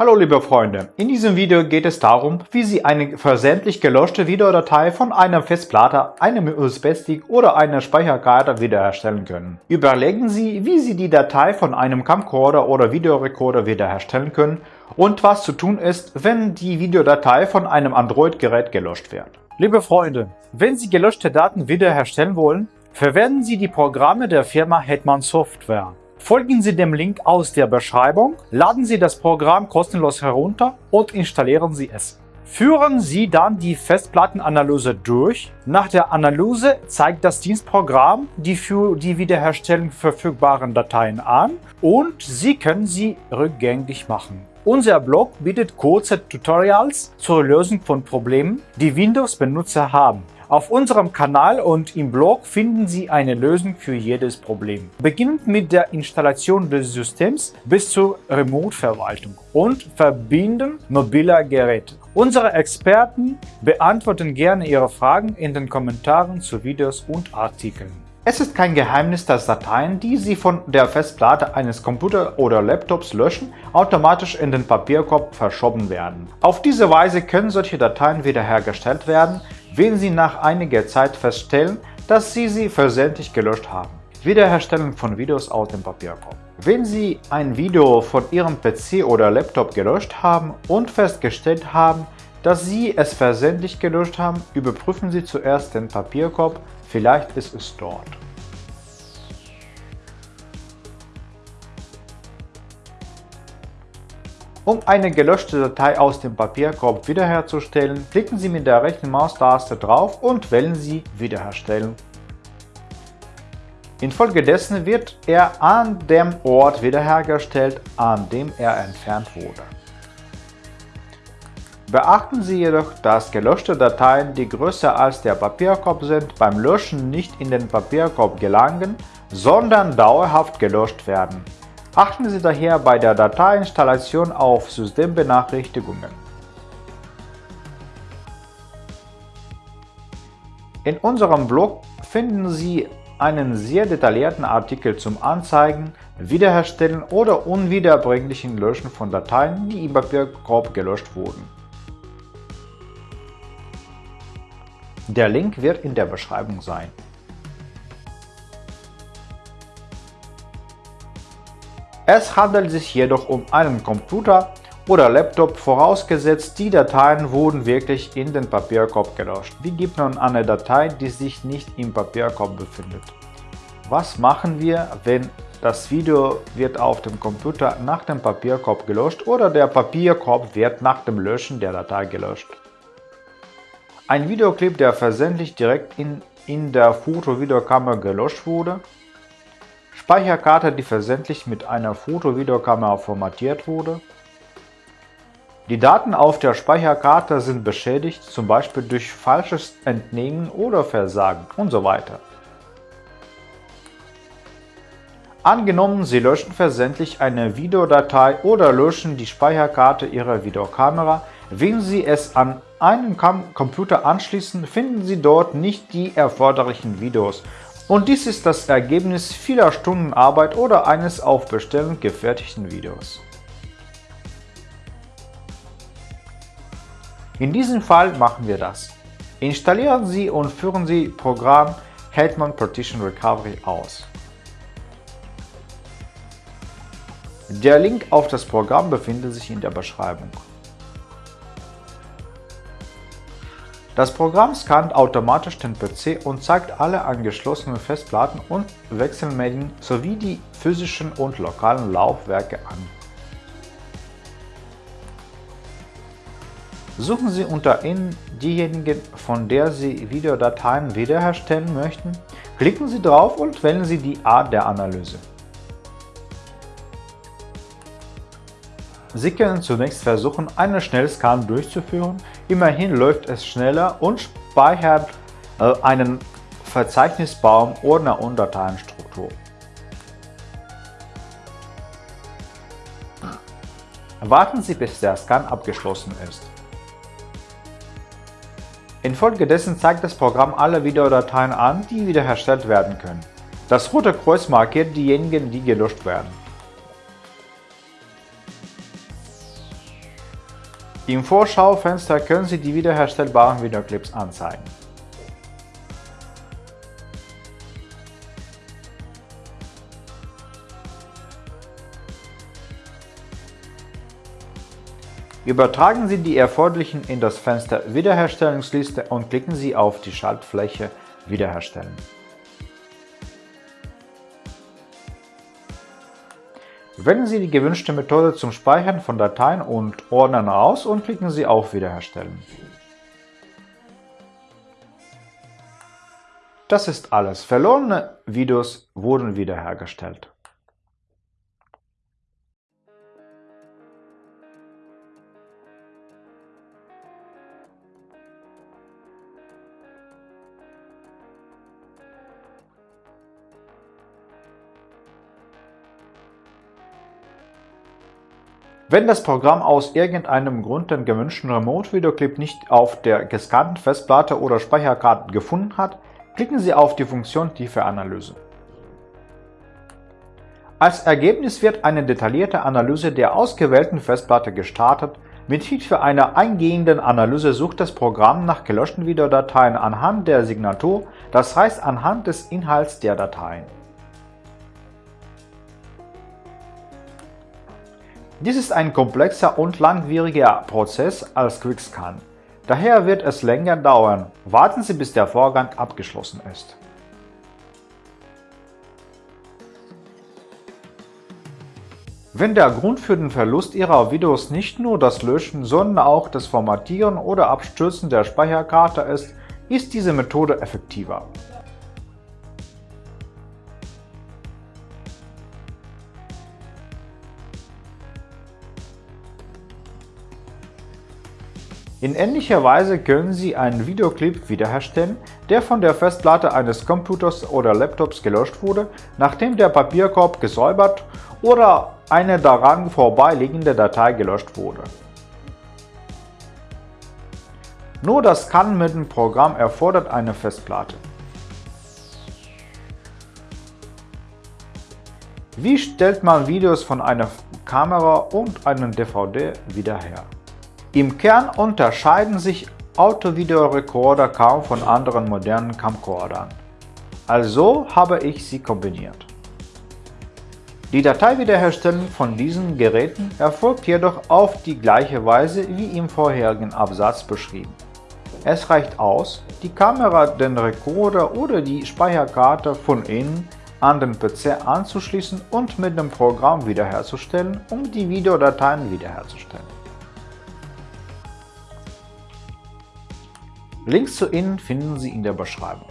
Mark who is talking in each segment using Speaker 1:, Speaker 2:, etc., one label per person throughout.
Speaker 1: Hallo liebe Freunde, in diesem Video geht es darum, wie Sie eine versendlich gelöschte Videodatei von einer Festplatte, einem USB-Stick oder einer Speicherkarte wiederherstellen können. Überlegen Sie, wie Sie die Datei von einem Camcorder oder Videorekorder wiederherstellen können und was zu tun ist, wenn die Videodatei von einem Android-Gerät gelöscht wird. Liebe Freunde, wenn Sie gelöschte Daten wiederherstellen wollen, verwenden Sie die Programme der Firma Hetman Software. Folgen Sie dem Link aus der Beschreibung, laden Sie das Programm kostenlos herunter und installieren Sie es. Führen Sie dann die Festplattenanalyse durch. Nach der Analyse zeigt das Dienstprogramm die für die Wiederherstellung verfügbaren Dateien an und Sie können sie rückgängig machen. Unser Blog bietet kurze Tutorials zur Lösung von Problemen, die Windows-Benutzer haben. Auf unserem Kanal und im Blog finden Sie eine Lösung für jedes Problem. Beginnend mit der Installation des Systems bis zur Remote-Verwaltung und Verbinden mobiler Geräte. Unsere Experten beantworten gerne Ihre Fragen in den Kommentaren zu Videos und Artikeln. Es ist kein Geheimnis, dass Dateien, die Sie von der Festplatte eines Computers oder Laptops löschen, automatisch in den Papierkorb verschoben werden. Auf diese Weise können solche Dateien wiederhergestellt werden, wenn Sie nach einiger Zeit feststellen, dass Sie sie versehentlich gelöscht haben. Wiederherstellung von Videos aus dem Papierkorb. Wenn Sie ein Video von Ihrem PC oder Laptop gelöscht haben und festgestellt haben, dass Sie es versehentlich gelöscht haben, überprüfen Sie zuerst den Papierkorb, vielleicht ist es dort. Um eine gelöschte Datei aus dem Papierkorb wiederherzustellen, klicken Sie mit der rechten Maustaste drauf und wählen Sie Wiederherstellen. Infolgedessen wird er an dem Ort wiederhergestellt, an dem er entfernt wurde. Beachten Sie jedoch, dass gelöschte Dateien, die größer als der Papierkorb sind, beim Löschen nicht in den Papierkorb gelangen, sondern dauerhaft gelöscht werden. Achten Sie daher bei der Dateiinstallation auf Systembenachrichtigungen. In unserem Blog finden Sie einen sehr detaillierten Artikel zum Anzeigen, Wiederherstellen oder unwiederbringlichen Löschen von Dateien, die im Papierkorb gelöscht wurden. Der Link wird in der Beschreibung sein. Es handelt sich jedoch um einen Computer oder Laptop, vorausgesetzt die Dateien wurden wirklich in den Papierkorb gelöscht. Wie gibt man eine Datei, die sich nicht im Papierkorb befindet? Was machen wir, wenn das Video wird auf dem Computer nach dem Papierkorb gelöscht oder der Papierkorb wird nach dem Löschen der Datei gelöscht? Ein Videoclip, der versendlich direkt in, in der Foto-Videokamera gelöscht wurde, Speicherkarte, die versendlich mit einer Foto-Videokamera formatiert wurde. Die Daten auf der Speicherkarte sind beschädigt, zum Beispiel durch falsches Entnehmen oder Versagen und so weiter. Angenommen, Sie löschen versendlich eine Videodatei oder löschen die Speicherkarte Ihrer Videokamera. Wenn Sie es an einen Computer anschließen, finden Sie dort nicht die erforderlichen Videos und dies ist das Ergebnis vieler Stunden Arbeit oder eines auf Bestellung gefertigten Videos. In diesem Fall machen wir das. Installieren Sie und führen Sie Programm Hetman Partition Recovery aus. Der Link auf das Programm befindet sich in der Beschreibung. Das Programm scannt automatisch den PC und zeigt alle angeschlossenen Festplatten und Wechselmedien sowie die physischen und lokalen Laufwerke an. Suchen Sie unter Ihnen diejenigen, von der Sie Videodateien wiederherstellen möchten, klicken Sie drauf und wählen Sie die Art der Analyse. Sie können zunächst versuchen, einen Schnellscan durchzuführen, immerhin läuft es schneller und speichert äh, einen Verzeichnisbaum Ordner und Dateienstruktur. Warten Sie, bis der Scan abgeschlossen ist. Infolgedessen zeigt das Programm alle Videodateien an, die wiederhergestellt werden können. Das rote Kreuz markiert diejenigen, die gelöscht werden. Im Vorschaufenster können Sie die wiederherstellbaren Videoclips anzeigen. Übertragen Sie die erforderlichen in das Fenster Wiederherstellungsliste und klicken Sie auf die Schaltfläche Wiederherstellen. Wählen Sie die gewünschte Methode zum Speichern von Dateien und Ordnern aus und klicken Sie auf Wiederherstellen. Das ist alles. Verlorene Videos wurden wiederhergestellt. Wenn das Programm aus irgendeinem Grund den gewünschten Remote-Videoclip nicht auf der gescannten Festplatte oder Speicherkarte gefunden hat, klicken Sie auf die Funktion Tiefe Analyse. Als Ergebnis wird eine detaillierte Analyse der ausgewählten Festplatte gestartet. Mit Hilfe einer eingehenden Analyse sucht das Programm nach gelöschten Videodateien anhand der Signatur, das heißt anhand des Inhalts der Dateien. Dies ist ein komplexer und langwieriger Prozess als Quickscan. Daher wird es länger dauern. Warten Sie, bis der Vorgang abgeschlossen ist. Wenn der Grund für den Verlust Ihrer Videos nicht nur das Löschen, sondern auch das Formatieren oder Abstürzen der Speicherkarte ist, ist diese Methode effektiver. In ähnlicher Weise können Sie einen Videoclip wiederherstellen, der von der Festplatte eines Computers oder Laptops gelöscht wurde, nachdem der Papierkorb gesäubert oder eine daran vorbeiliegende Datei gelöscht wurde. Nur das Scannen mit dem Programm erfordert eine Festplatte. Wie stellt man Videos von einer Kamera und einem DVD wieder her? Im Kern unterscheiden sich Autovideorekorder kaum von anderen modernen Camcordern. Also habe ich sie kombiniert. Die Dateiwiederherstellung von diesen Geräten erfolgt jedoch auf die gleiche Weise wie im vorherigen Absatz beschrieben. Es reicht aus, die Kamera, den Rekorder oder die Speicherkarte von innen an den PC anzuschließen und mit dem Programm wiederherzustellen, um die Videodateien wiederherzustellen. Links zu ihnen finden Sie in der Beschreibung.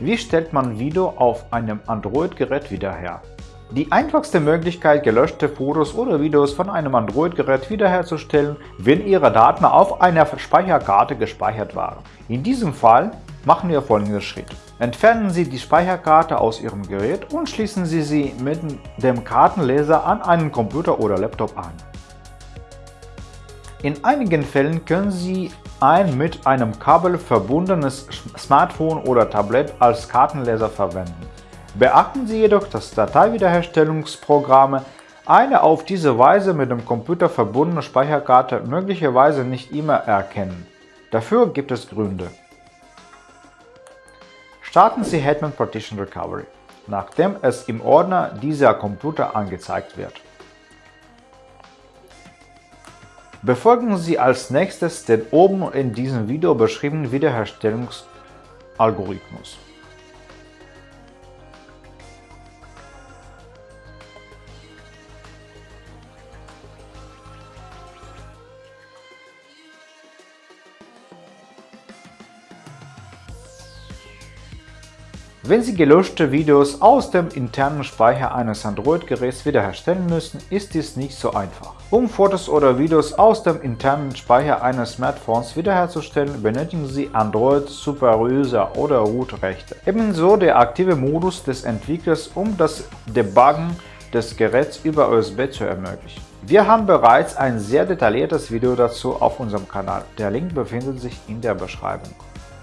Speaker 1: Wie stellt man Video auf einem Android-Gerät wieder her? Die einfachste Möglichkeit, gelöschte Fotos oder Videos von einem Android-Gerät wiederherzustellen, wenn Ihre Daten auf einer Speicherkarte gespeichert waren. In diesem Fall machen wir folgenden Schritt. Entfernen Sie die Speicherkarte aus Ihrem Gerät und schließen Sie sie mit dem Kartenleser an einen Computer oder Laptop an. In einigen Fällen können Sie ein mit einem Kabel verbundenes Smartphone oder Tablet als Kartenleser verwenden. Beachten Sie jedoch, dass Dateiwiederherstellungsprogramme eine auf diese Weise mit dem Computer verbundene Speicherkarte möglicherweise nicht immer erkennen. Dafür gibt es Gründe. Starten Sie Hetman Partition Recovery, nachdem es im Ordner dieser Computer angezeigt wird. Befolgen Sie als nächstes den oben in diesem Video beschriebenen Wiederherstellungsalgorithmus. Wenn Sie gelöschte Videos aus dem internen Speicher eines Android-Geräts wiederherstellen müssen, ist dies nicht so einfach. Um Fotos oder Videos aus dem internen Speicher eines Smartphones wiederherzustellen, benötigen Sie Android Superuser oder Root-Rechte. Ebenso der aktive Modus des Entwicklers, um das Debuggen des Geräts über USB zu ermöglichen. Wir haben bereits ein sehr detailliertes Video dazu auf unserem Kanal. Der Link befindet sich in der Beschreibung.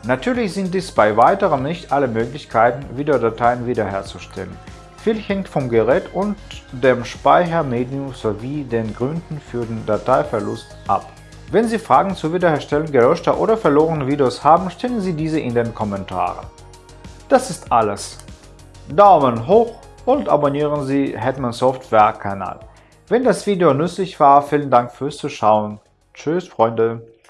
Speaker 1: Natürlich sind dies bei weiterem nicht alle Möglichkeiten, Videodateien wiederherzustellen. Viel hängt vom Gerät und dem Speichermedium sowie den Gründen für den Dateiverlust ab. Wenn Sie Fragen zur Wiederherstellung gelöschter oder verlorener Videos haben, stellen Sie diese in den Kommentaren. Das ist alles. Daumen hoch und abonnieren Sie Hetman Software Kanal. Wenn das Video nützlich war, vielen Dank fürs Zuschauen. Tschüss Freunde.